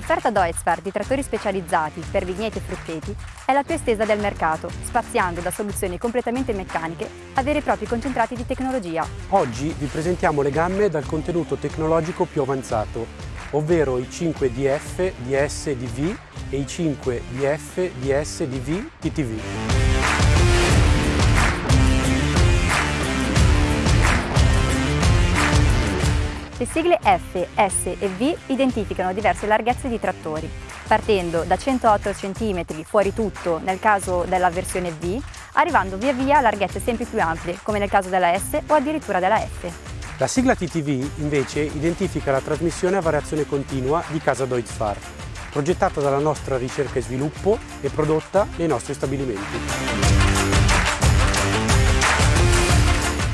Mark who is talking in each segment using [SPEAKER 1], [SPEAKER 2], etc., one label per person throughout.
[SPEAKER 1] casa Deutzfahr di trattori specializzati per vigneti e frutteti è la più estesa del mercato, spaziando da soluzioni completamente meccaniche a veri e propri concentrati di tecnologia.
[SPEAKER 2] Oggi vi presentiamo le gamme dal contenuto tecnologico più avanzato, ovvero i 5 DF, DS, DV e i 5 DF, DS, DV, TTV.
[SPEAKER 1] Le sigle F, S e V identificano diverse larghezze di trattori, partendo da 108 cm fuori tutto nel caso della versione V, arrivando via via a larghezze sempre più ampie, come nel caso della S o addirittura della F.
[SPEAKER 2] La sigla TTV invece identifica la trasmissione a variazione continua di casa Deutz-Fahr, progettata dalla nostra ricerca e sviluppo e prodotta nei nostri stabilimenti.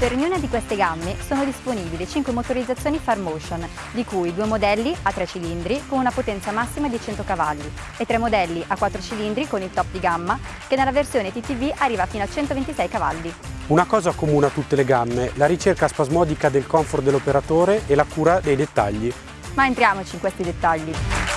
[SPEAKER 1] Per ognuna di queste gamme sono disponibili 5 motorizzazioni Farmotion, di cui due modelli a 3 cilindri con una potenza massima di 100 cavalli e tre modelli a 4 cilindri con il top di gamma che nella versione TTV arriva fino a 126 cavalli.
[SPEAKER 2] Una cosa comune a tutte le gamme, la ricerca spasmodica del comfort dell'operatore e la cura dei dettagli.
[SPEAKER 1] Ma entriamoci in questi dettagli.